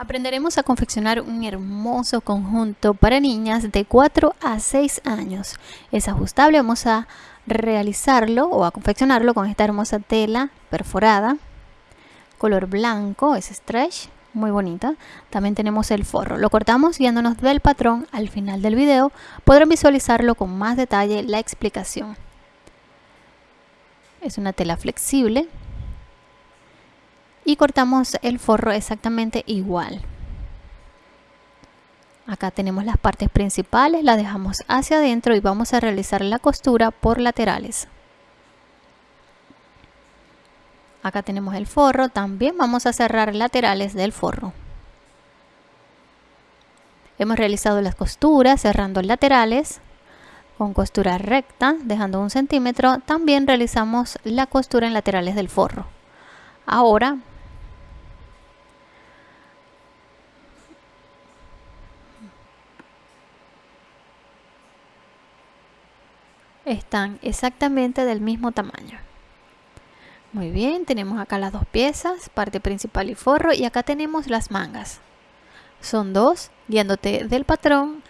Aprenderemos a confeccionar un hermoso conjunto para niñas de 4 a 6 años. Es ajustable, vamos a realizarlo o a confeccionarlo con esta hermosa tela perforada, color blanco, es stretch, muy bonita. También tenemos el forro. Lo cortamos guiándonos del patrón al final del video. Podrán visualizarlo con más detalle la explicación. Es una tela flexible y cortamos el forro exactamente igual. Acá tenemos las partes principales, las dejamos hacia adentro y vamos a realizar la costura por laterales. Acá tenemos el forro, también vamos a cerrar laterales del forro. Hemos realizado las costuras cerrando laterales con costura recta, dejando un centímetro. También realizamos la costura en laterales del forro. Ahora están exactamente del mismo tamaño. Muy bien, tenemos acá las dos piezas, parte principal y forro, y acá tenemos las mangas. Son dos, guiándote del patrón,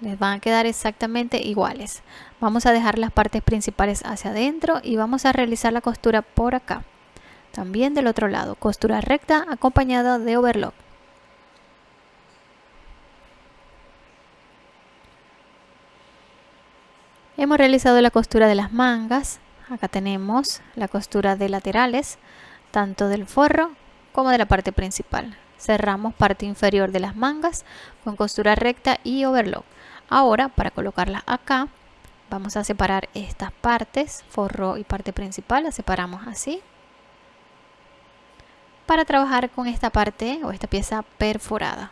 les van a quedar exactamente iguales. Vamos a dejar las partes principales hacia adentro y vamos a realizar la costura por acá. También del otro lado, costura recta acompañada de overlock. Hemos realizado la costura de las mangas. Acá tenemos la costura de laterales, tanto del forro como de la parte principal. Cerramos parte inferior de las mangas con costura recta y overlock. Ahora, para colocarlas acá, vamos a separar estas partes, forro y parte principal, las separamos así. Para trabajar con esta parte o esta pieza perforada.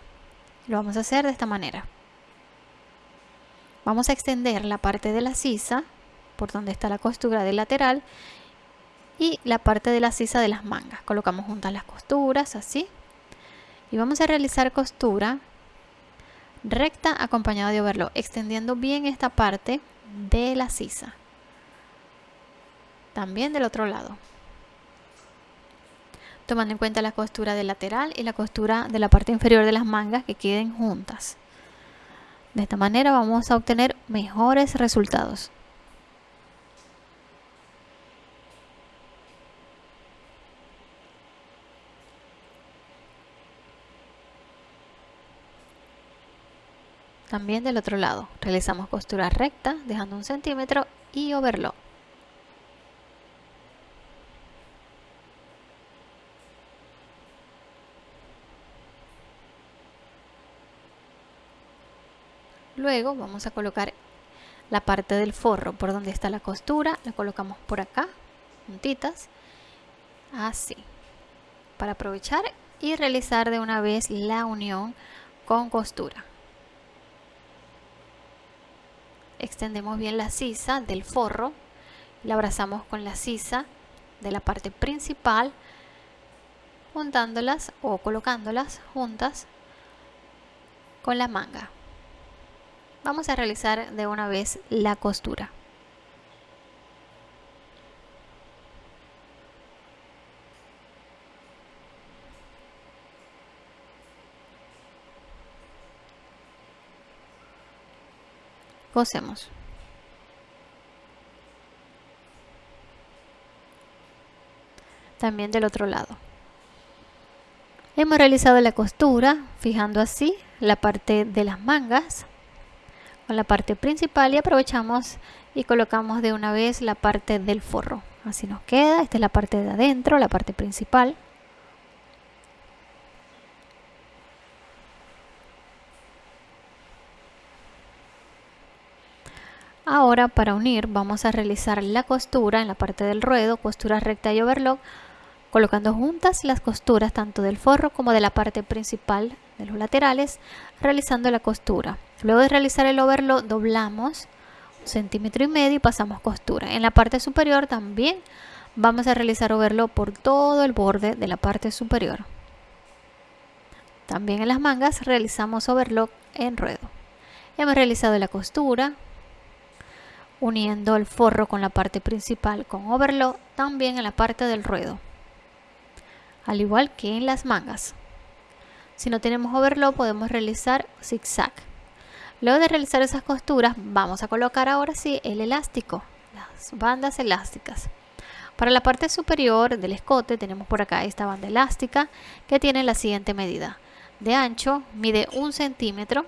Lo vamos a hacer de esta manera. Vamos a extender la parte de la sisa por donde está la costura del lateral y la parte de la sisa de las mangas. Colocamos juntas las costuras así y vamos a realizar costura recta acompañada de overlock, extendiendo bien esta parte de la sisa. También del otro lado. Tomando en cuenta la costura del lateral y la costura de la parte inferior de las mangas que queden juntas. De esta manera vamos a obtener mejores resultados. También del otro lado, realizamos costura recta dejando un centímetro y overlock. Luego vamos a colocar la parte del forro por donde está la costura, la colocamos por acá, juntitas, así, para aprovechar y realizar de una vez la unión con costura. Extendemos bien la sisa del forro, la abrazamos con la sisa de la parte principal, juntándolas o colocándolas juntas con la manga vamos a realizar de una vez la costura. Cosemos. También del otro lado. Hemos realizado la costura fijando así la parte de las mangas con la parte principal y aprovechamos y colocamos de una vez la parte del forro así nos queda, esta es la parte de adentro, la parte principal Ahora para unir vamos a realizar la costura en la parte del ruedo, costura recta y overlock, colocando juntas las costuras tanto del forro como de la parte principal de los laterales, realizando la costura. Luego de realizar el overlock doblamos un centímetro y medio y pasamos costura. En la parte superior también vamos a realizar overlock por todo el borde de la parte superior. También en las mangas realizamos overlock en ruedo. Hemos realizado la costura uniendo el forro con la parte principal con overlock también en la parte del ruedo al igual que en las mangas Si no tenemos overlock podemos realizar zigzag. Luego de realizar esas costuras vamos a colocar ahora sí el elástico, las bandas elásticas. Para la parte superior del escote tenemos por acá esta banda elástica que tiene la siguiente medida. De ancho mide un centímetro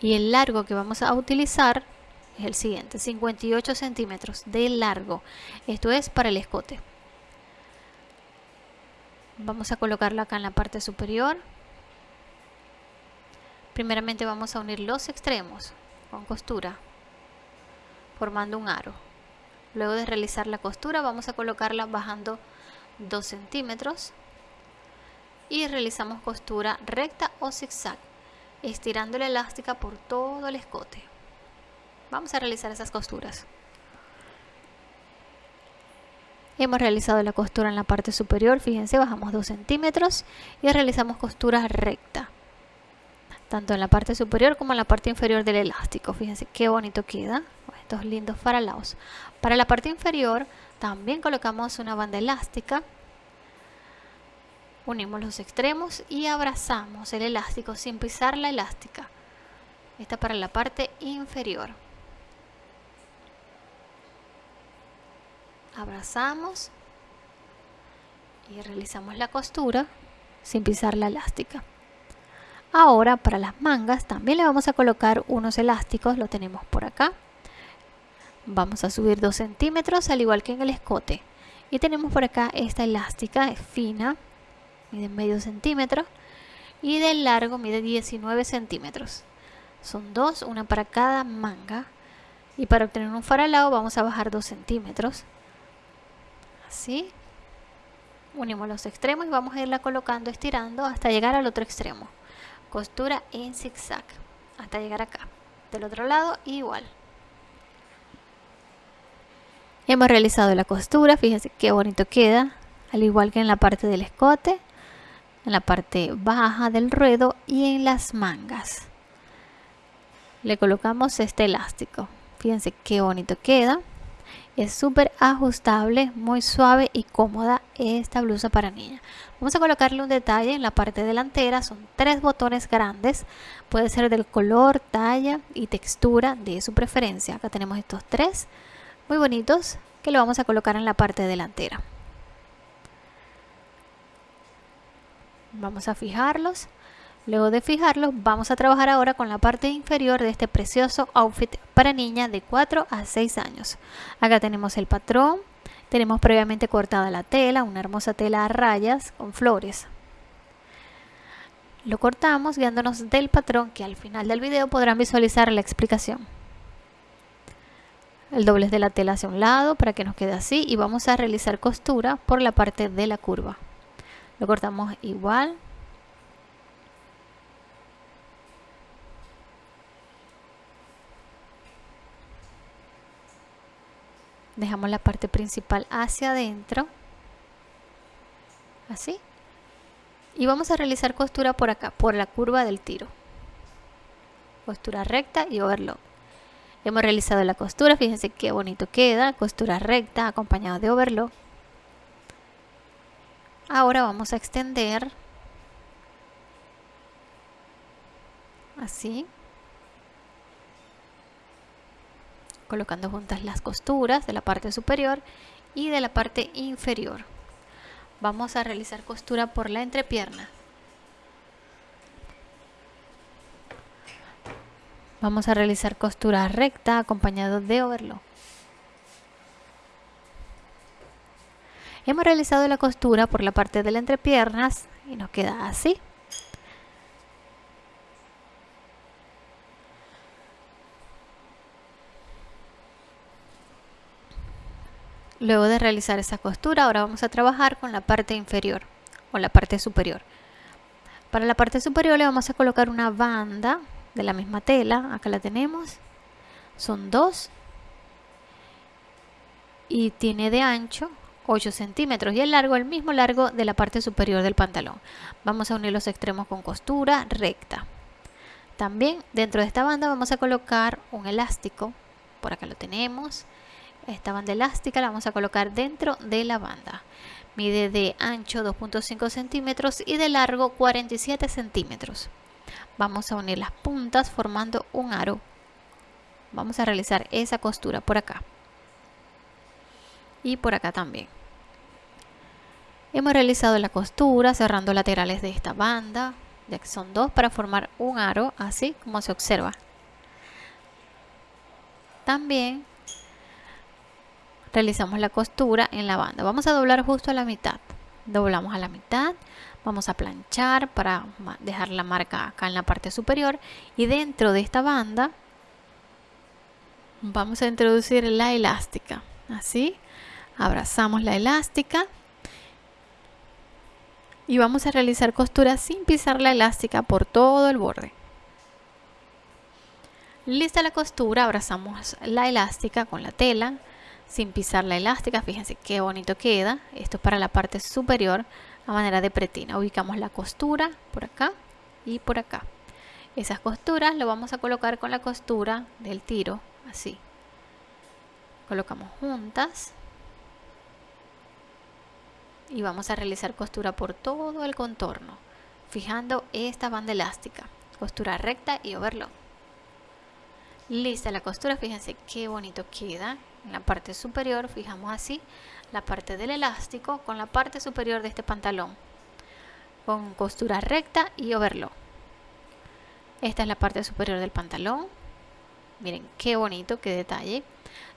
y el largo que vamos a utilizar es el siguiente, 58 centímetros de largo. Esto es para el escote. Vamos a colocarlo acá en la parte superior. Primeramente vamos a unir los extremos con costura, formando un aro. Luego de realizar la costura vamos a colocarla bajando 2 centímetros y realizamos costura recta o zigzag, estirando la elástica por todo el escote. Vamos a realizar esas costuras. Hemos realizado la costura en la parte superior, fíjense, bajamos 2 centímetros y realizamos costura recta. Tanto en la parte superior como en la parte inferior del elástico. Fíjense qué bonito queda. Estos lindos faralaos. Para la parte inferior también colocamos una banda elástica. Unimos los extremos y abrazamos el elástico sin pisar la elástica. Esta para la parte inferior. abrazamos y realizamos la costura sin pisar la elástica. Ahora para las mangas también le vamos a colocar unos elásticos, lo tenemos por acá. Vamos a subir 2 centímetros al igual que en el escote. Y tenemos por acá esta elástica, es fina, mide medio centímetro y de largo mide 19 centímetros. Son dos, una para cada manga. Y para obtener un faralao vamos a bajar 2 centímetros así unimos los extremos y vamos a irla colocando estirando hasta llegar al otro extremo costura en zigzag hasta llegar acá del otro lado igual. Hemos realizado la costura fíjense qué bonito queda al igual que en la parte del escote en la parte baja del ruedo y en las mangas. Le colocamos este elástico fíjense qué bonito queda es súper ajustable, muy suave y cómoda esta blusa para niña. Vamos a colocarle un detalle en la parte delantera. Son tres botones grandes. Puede ser del color, talla y textura de su preferencia. Acá tenemos estos tres muy bonitos que lo vamos a colocar en la parte delantera. Vamos a fijarlos Luego de fijarlo, vamos a trabajar ahora con la parte inferior de este precioso outfit para niña de 4 a 6 años. Acá tenemos el patrón, tenemos previamente cortada la tela, una hermosa tela a rayas con flores. Lo cortamos guiándonos del patrón que al final del video podrán visualizar la explicación. El doblez de la tela hacia un lado para que nos quede así y vamos a realizar costura por la parte de la curva. Lo cortamos igual dejamos la parte principal hacia adentro. Así. Y vamos a realizar costura por acá por la curva del tiro. Costura recta y overlock. Hemos realizado la costura fíjense qué bonito queda. Costura recta acompañado de overlock. Ahora vamos a extender. Así colocando juntas las costuras de la parte superior y de la parte inferior. Vamos a realizar costura por la entrepierna. Vamos a realizar costura recta acompañado de overlock. Hemos realizado la costura por la parte de la entrepiernas y nos queda así. Luego de realizar esa costura, ahora vamos a trabajar con la parte inferior o la parte superior. Para la parte superior le vamos a colocar una banda de la misma tela, acá la tenemos, son dos y tiene de ancho 8 centímetros y el largo el mismo largo de la parte superior del pantalón. Vamos a unir los extremos con costura recta. También dentro de esta banda vamos a colocar un elástico, por acá lo tenemos, esta banda elástica la vamos a colocar dentro de la banda Mide de ancho 2.5 centímetros y de largo 47 centímetros. Vamos a unir las puntas formando un aro. Vamos a realizar esa costura por acá. Y por acá también. Hemos realizado la costura cerrando laterales de esta banda, ya que son dos para formar un aro, así como se observa. También realizamos la costura en la banda. Vamos a doblar justo a la mitad. Doblamos a la mitad, vamos a planchar para dejar la marca acá en la parte superior y dentro de esta banda vamos a introducir la elástica. Así, abrazamos la elástica y vamos a realizar costura sin pisar la elástica por todo el borde. Lista la costura, abrazamos la elástica con la tela sin pisar la elástica. Fíjense qué bonito queda. Esto es para la parte superior a manera de pretina. Ubicamos la costura por acá y por acá. Esas costuras lo vamos a colocar con la costura del tiro, así. Colocamos juntas y vamos a realizar costura por todo el contorno fijando esta banda elástica costura recta y overlock lista la costura fíjense qué bonito queda en la parte superior fijamos así la parte del elástico con la parte superior de este pantalón con costura recta y overlock esta es la parte superior del pantalón miren qué bonito qué detalle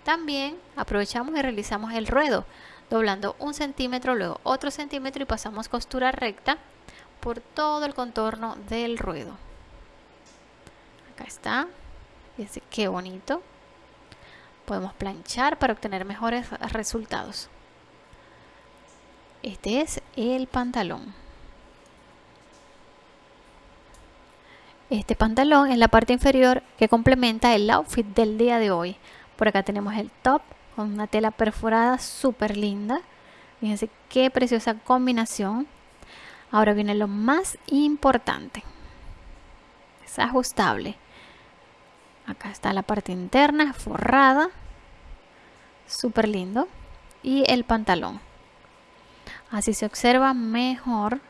también aprovechamos y realizamos el ruedo doblando un centímetro, luego otro centímetro y pasamos costura recta por todo el contorno del ruedo. Acá está. Fíjense qué bonito. Podemos planchar para obtener mejores resultados. Este es el pantalón. Este pantalón es la parte inferior que complementa el outfit del día de hoy. Por acá tenemos el top con una tela perforada súper linda. Fíjense qué preciosa combinación. Ahora viene lo más importante. Es ajustable. Acá está la parte interna forrada. Súper lindo. Y el pantalón. Así se observa mejor.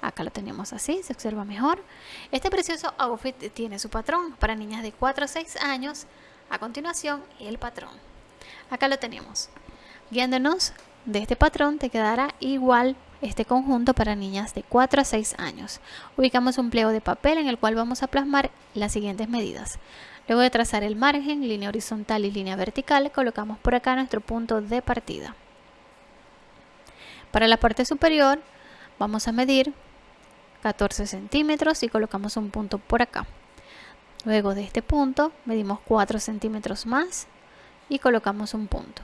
Acá lo tenemos así, se observa mejor. Este precioso outfit tiene su patrón para niñas de 4 a 6 años. A continuación, el patrón acá lo tenemos guiándonos de este patrón te quedará igual este conjunto para niñas de 4 a 6 años. Ubicamos un pliego de papel en el cual vamos a plasmar las siguientes medidas. Luego de trazar el margen, línea horizontal y línea vertical colocamos por acá nuestro punto de partida. Para la parte superior vamos a medir 14 centímetros y colocamos un punto por acá. Luego de este punto medimos 4 centímetros más y colocamos un punto.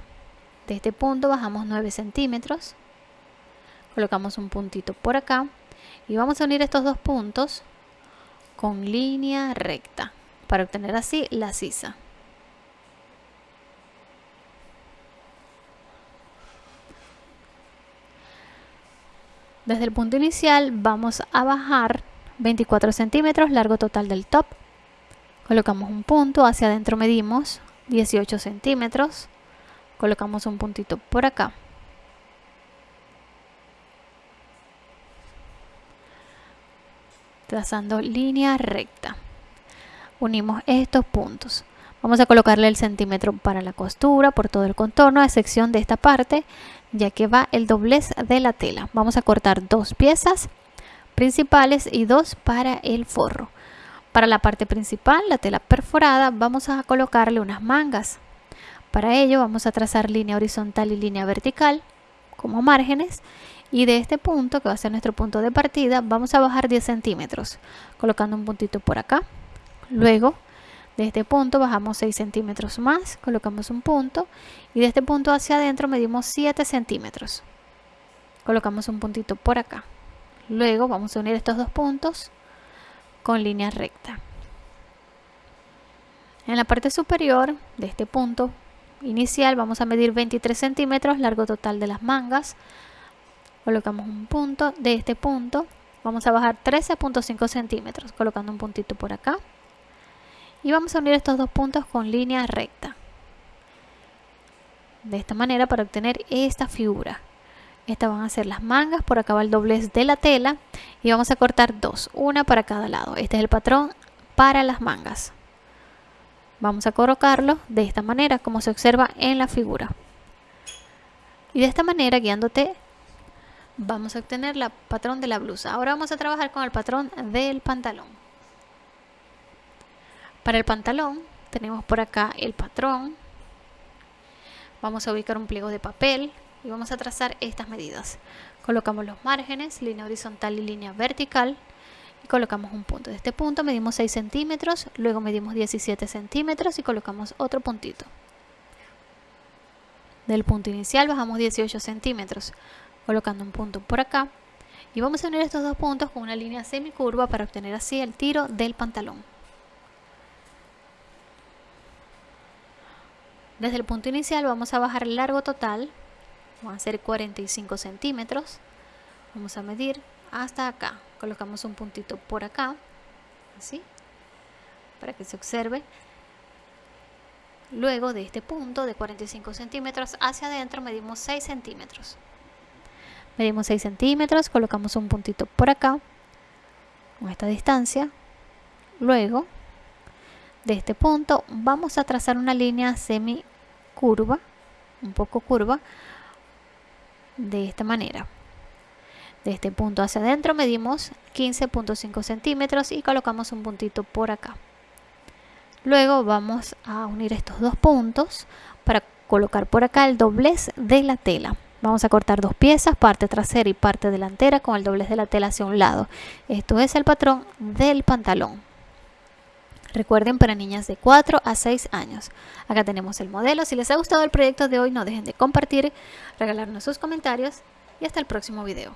De este punto bajamos 9 centímetros, colocamos un puntito por acá y vamos a unir estos dos puntos con línea recta para obtener así la sisa. Desde el punto inicial vamos a bajar 24 centímetros largo total del top. Colocamos un punto, hacia adentro medimos 18 centímetros colocamos un puntito por acá. Trazando línea recta. Unimos estos puntos. Vamos a colocarle el centímetro para la costura por todo el contorno a excepción de esta parte ya que va el doblez de la tela. Vamos a cortar dos piezas principales y dos para el forro. Para la parte principal, la tela perforada, vamos a colocarle unas mangas. Para ello vamos a trazar línea horizontal y línea vertical como márgenes y de este punto, que va a ser nuestro punto de partida, vamos a bajar 10 centímetros colocando un puntito por acá. Luego, de este punto bajamos 6 centímetros más, colocamos un punto y de este punto hacia adentro medimos 7 centímetros. Colocamos un puntito por acá. Luego vamos a unir estos dos puntos con línea recta. En la parte superior de este punto inicial vamos a medir 23 centímetros, largo total de las mangas. Colocamos un punto, de este punto vamos a bajar 13.5 centímetros, colocando un puntito por acá. Y vamos a unir estos dos puntos con línea recta. De esta manera para obtener esta figura. Estas van a ser las mangas, por acá va el doblez de la tela y vamos a cortar dos, una para cada lado. Este es el patrón para las mangas. Vamos a colocarlo de esta manera, como se observa en la figura. Y de esta manera, guiándote, vamos a obtener el patrón de la blusa. Ahora vamos a trabajar con el patrón del pantalón. Para el pantalón tenemos por acá el patrón. Vamos a ubicar un pliego de papel y vamos a trazar estas medidas. Colocamos los márgenes, línea horizontal y línea vertical colocamos un punto. De este punto medimos 6 centímetros, luego medimos 17 centímetros y colocamos otro puntito. Del punto inicial bajamos 18 centímetros, colocando un punto por acá y vamos a unir estos dos puntos con una línea semicurva para obtener así el tiro del pantalón. Desde el punto inicial vamos a bajar el largo total vamos a hacer 45 centímetros vamos a medir hasta acá colocamos un puntito por acá así para que se observe. Luego de este punto de 45 centímetros hacia adentro medimos 6 centímetros. Medimos 6 centímetros colocamos un puntito por acá con esta distancia. Luego de este punto vamos a trazar una línea semi curva un poco curva de esta manera. De este punto hacia adentro medimos 15.5 centímetros y colocamos un puntito por acá. Luego vamos a unir estos dos puntos para colocar por acá el doblez de la tela. Vamos a cortar dos piezas, parte trasera y parte delantera con el doblez de la tela hacia un lado. Esto es el patrón del pantalón. Recuerden para niñas de 4 a 6 años. Acá tenemos el modelo. Si les ha gustado el proyecto de hoy no dejen de compartir, regalarnos sus comentarios y hasta el próximo video.